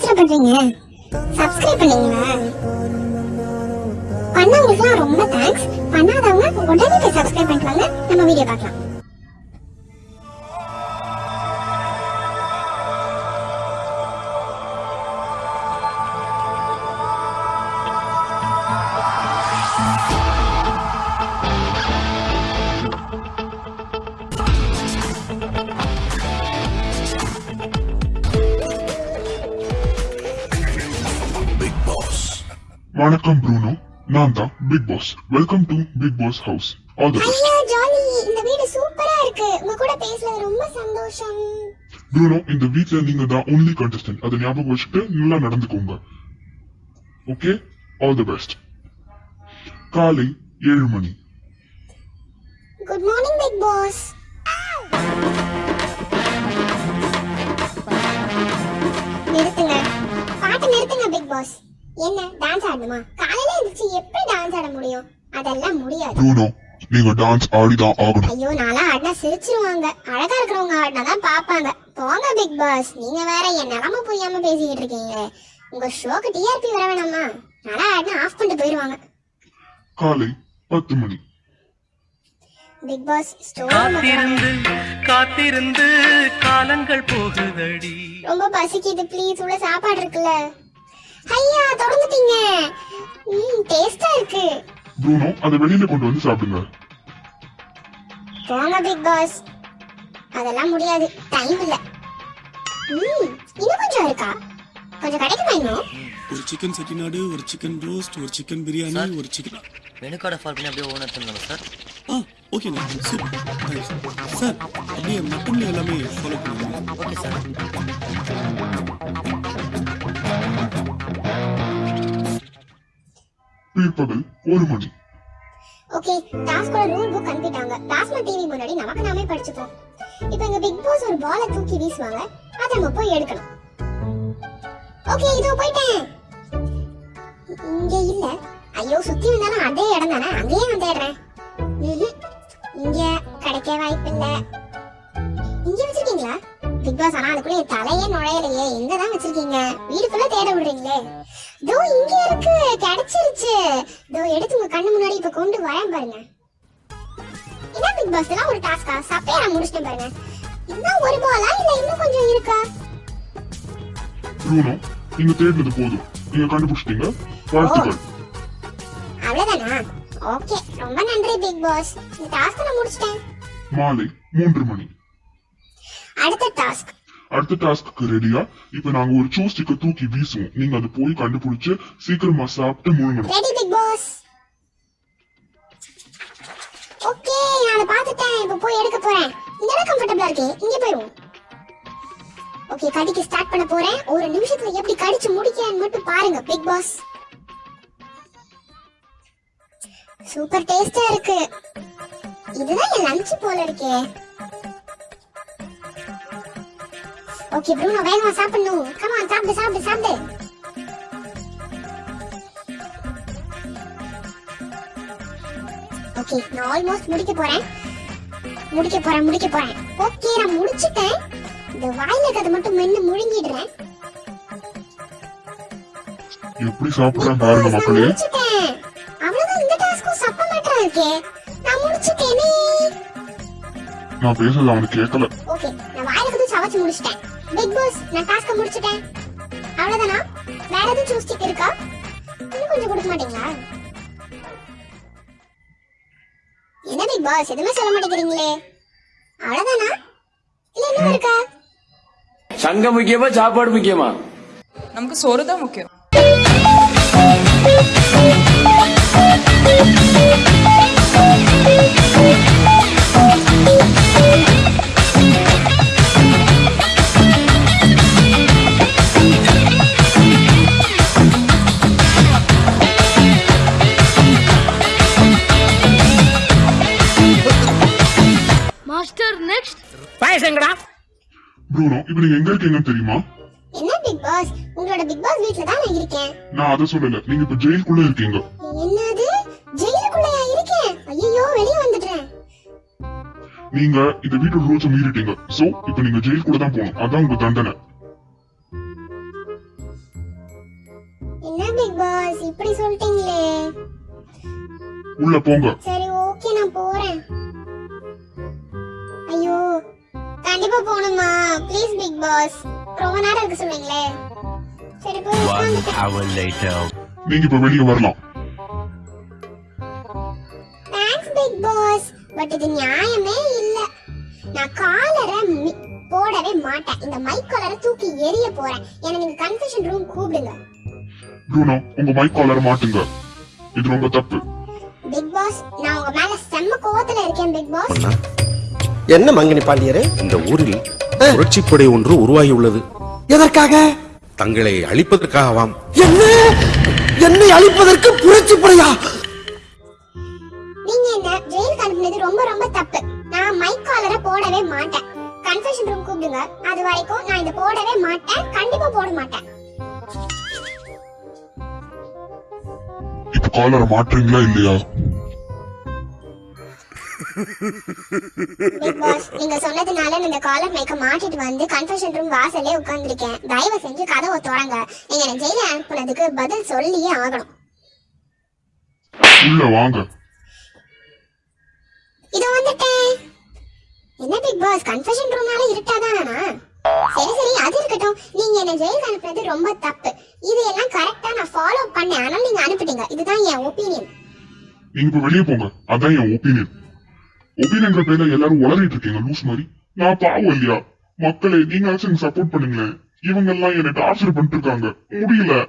Torture பண்றீங்க? ரொம்ப thanks பண்ணாதவங்க உடனே சப்ஸ்கிரைப் பண்ணிட்டு வாங்க நம்ம வீடியோ பார்க்கலாம். வணக்கம் ப்ரூனோ. நான் தான் big boss welcome to big boss house all the best jolly. இந்த வீடு சூப்பரா இருக்கு. உங்க கூட பேசுறது ரொம்ப சந்தோஷம். ப்ரூனோ இந்த வீட்ல நீங்க தான் ஒன்லி கண்டஸ்டன்ட் அதை ஞாபகம் வச்சுட்டு நல்லா நடந்துக்கோங்க. ஓகே ஆல் தி பெஸ்ட் காலை ஏழு மணி. குட் மார்னிங் பிக் பாஸ் ஆடணுமா காலையில எழுந்துச்சு எப்படி டான்ஸ் ஆட முடியும்? அதெல்லாம் முடியாது. நீங்க டான்ஸ் ஆடிதான் ஆகணும். ஐயோ நாளா ஆடினா சிரிச்சிருவாங்க. அழகா இருக்கிறவங்க ஆடினா தான் பாப்பாங்க போங்க பிக் பாஸ் நீங்க வேற என் நிலம புரியாம பேசிக்கிட்டு இருக்கீங்க உங்க ஷோக்கு டிஆர்பி வர வேணாமா? நாளா ஆடினா ஆஃப் பண்ணிட்டு போயிருவாங்க காலை பத்து மணி. பிக் பாஸ் காத்திருந்து காத்திருந்து காலங்கள் போகுதடி. ரொம்ப பசிக்குது ப்ளீஸ் உள்ள சாப்பாடு இருக்குல்ல? ஐயா தொடர்ந்துட்டீங்க ம் டேஸ்டா இருக்கு. ப்ரூனோ அதை வெளியில கொண்டு வந்து சாப்பிடுங்க. போங்க பிக் பாஸ். அதெல்லாம் முடியாது. டைம் இல்ல. ம் இன்னும் கொஞ்சம் இருக்கா? கொஞ்சம் கிடைக்குமா இன்னும்? ஒரு சிக்கன் செட்டிநாடு ஒரு சிக்கன் ரோஸ்ட் ஒரு சிக்கன் பிரியாணி ஒரு சிக்கன் மெனு கார்டை ஃபால் பண்ணி அப்படியே ஓனர் எடுத்துருங்க சார். ஆ ஓகேண்ணா சூப்பர் சார். அப்படியே மட்டன்ல எல்லாமே ஃபாலோ பண்ணுங்க. Okay sir. பிற்பகல் ஒரு மணி. ஓகே டாஸ்கோட ரூல் புக் அனுப்பிட்டாங்க. டாஸ்மா டிவி முன்னாடி நமக்கு நாமே படிச்சுப்போம். இப்போ எங்க பிக் பாஸ் ஒரு பால தூக்கி வீசுவாங்க. அத நம்ம போய் எடுக்கணும். ஓகே இதோ போயிட்டேன். இங்க இல்ல. ஐயோ சுத்தி வந்தாலும் அதே இடம் தானே? அங்கேயே நான் தேடுறேன். இங்க கிடைக்க வாய்ப்பு இல்ல இங்க வச்சிருக்க பிக் பாஸ் ஆனா அதுக்குள்ள என் தலையே நுழையலையே. எங்க தான் வச்சிருக்கீங்க? வீடு ஃபுல்லா தேட விடுறீங்களே. தோ இங்க இருக்கு. கிடைச்சிருச்சு. தோ எடுத்து உங்க கண்ணு முன்னாடி இப்ப கொண்டு வரேன் பாருங்க. இதான் பிக் பாஸ் எல்லாம் ஒரு டாஸ்கா சப்பையா நான் முடிச்சிட்டேன் பாருங்க. இதுதான் ஒரு பாலா இல்ல இன்னும் கொஞ்சம் இருக்கா? ப்ரூனோ நீங்க தேடினது போதும். நீங்க கண்டுபிடிச்சிட்டீங்க? வாழ்த்துக்கள். அவ்வளவுதானா? ஓகே. ரொம்ப நன்றி பிக் பாஸ். இந்த டாஸ்க் நான் முடிச்சிட்டேன். மாலை மூன்று மணி. அடுத்த டாஸ்க் அடுத்த டாஸ்க்கு ரெடியா இப்ப நாங்க ஒரு சூ ஸ்டிக்க தூக்கி வீசுவோம். நீங்க அதை போய் கண்டுபிடிச்சு சீக்கிரமா சாப்பிட்டு முழுங்கணும். ரெடி பிக் பாஸ் ஓகே நான் அதை பார்த்துட்டேன். இப்போ போய் எடுக்க போறேன். இங்கதான் கம்ஃபர்டபுளா இருக்கு? இங்க போயிடுவோம் ஓகே கடிக்க ஸ்டார்ட் பண்ண போறேன். ஒரு நிமிஷத்துல எப்படி கடிச்சு முடிக்கிறேன்னு மட்டும் பாருங்க பிக் பாஸ் சூப்பர் டேஸ்டா இருக்கு. இதுதான் என் லஞ்ச் போல இருக்கே. ஓகே ப்ரூனோ வேகமா சாப்பிடணும் கமான் சாப்பிடு சாப்பிடு சாப்பிடு ஓகே நான் ஆல்மோஸ்ட் முடிக்க போறேன். முடிக்க போறேன் முடிக்க போறேன். ஓகே நான் முடிச்சிட்டேன். இந்த வாயில இருக்கிறத மட்டும் மென்னு முழுங்கிடுறேன். எப்படி சாப்பிடுறேன் பாருங்க மக்களே. அவ்வளவுதான் இந்த டாஸ்க்கும் சப்ப மேட்டரா இருக்கே. நான் முடிச்சிட்டேனே. நான் பேசுறது அவனுக்கு கேட்கல ஓகே நான் வாயில சவச்சு முடிச்சிட்டேன். பிக் பாஸ் நான் டாஸ்க முடிச்சிட்டேன். அவ்வளவுதானா? வேற எதுவும் சூஸ்டிக் இருக்கா? இன்னும் கொஞ்சம் கொடுக்க மாட்டீங்களா? என்ன பிக் பாஸ் எதுவுமே சொல்ல மாட்டேங்கிறீங்களே. அவ்வளவுதானா? இல்ல இன்னும் இருக்கா? சங்கம் முக்கியமா சாப்பாடு முக்கியமா? நமக்கு சோறு தான் முக்கியம். ப்ரூனோ இப்ப நீங்க எங்க இருக்கீங்கன்னு தெரியுமா? என்ன பிக் பாஸ் உங்களோட பிக் பாஸ் வீட்ல தான் நான் இருக்கேன். நான் அதை சொல்லல. நீங்க இப்ப ஜெயிலுக்குள்ள இருக்கீங்க. என்னது? ஜெயிலுக்குள்ளயா இருக்கேன்? ஐயோ வெளிய வந்துட்டேன் நீங்க இந்த வீட்டோட ரூல்ஸ் மீறிட்டீங்க. சோ இப்ப நீங்க ஜெயிலுக்குள்ள தான் போகணும். அதான் உங்க தண்டனை. என்ன பிக் பாஸ் இப்படி சொல்லிட்டீங்களே. உள்ள போங்க. சரி கண்டிப்பா போகணுமா ப்ளீஸ் பிக் பாஸ் ரொம்ப நேரம் இருக்க சொன்னீங்களே சரி போய் நீங்க இப்ப வெளியே வரலாம். தேங்க்ஸ் பிக் பாஸ் பட் இது நியாயமே இல்ல. நான் காலரை போடவே மாட்டேன். இந்த மைக் காலரை தூக்கி எரிய போறேன். என்ன நீங்க கன்ஃபெஷன் ரூம் கூப்பிடுங்க. ப்ரூனோ உங்க மைக் காலர் மாட்டுங்க. இது ரொம்ப தப்பு. பிக் பாஸ் நான் உங்க மேல செம்ம கோவத்துல இருக்கேன் பிக் பாஸ் என்ன மங்கினி பாண்டியரே? இந்த ஊரில் புரட்சிப்படை ஒன்று உருவாகியுள்ளது. எதற்காக? தங்களை அழிப்பதற்காகவாம். என்ன? என்னை அழிப்பதற்கு புரட்சி படையா? நீங்க என்ன ஜெயிலுக்கு அனுப்புனது ரொம்ப ரொம்ப தப்பு. நான் மைக் காலரை போடவே மாட்டேன். கன்ஃபெஷன் ரூம் கூப்பிடுங்க. அது வரைக்கும் நான் இதை போடவே மாட்டேன். கண்டிப்பா போட மாட்டேன். காலரை மாட்டுறீங்களா இல்லையா? பிக் பாஸ் நீங்க சொன்னதுனால நான் இந்த காலர் மைக்க மாட்டிட்டு வந்து கன்ஃபெஷன் ரூம் வாசல்லே உட்கார்ந்திருக்கேன். தயவு செஞ்சு கதவை திறங்க. நீங்க என்ன ஜெயில அனுப்புனதுக்கு பதில் சொல்லியே ஆகணும். உள்ள வாங்க. இதோ வந்துட்டேன். என்ன பிக் பாஸ் கன்ஃபெஷன் ரூம்னால இருட்டாதானா சரி சரி அது இருக்கட்டும். நீங்க என்ன ஜெயிலுக்கு அனுப்புனது ரொம்ப தப்பு. இது எல்லாம் கரெக்டா நான் ஃபாலோ பண்ணேன். ஆனால் நீங்க அனுப்பிட்டீங்க. இதுதான் என் ஒப்பீனியன் நீங்க இப்ப வெளியே போங்க. அதான் என் ஒப்பீனியன் ஒபின் என்ற பேர்ல எல்லாரும் உளறிட்டு இருக்கீங்க லூஸ் மாதிரி. நான் பாவம் இல்லையா? மக்களே நீங்களாச்சும் எனக்கு சப்போர்ட் பண்ணுங்களேன். இவங்க எல்லாம் என்ன டார்ச்சர் பண்ணிட்டு இருக்காங்க. முடியல.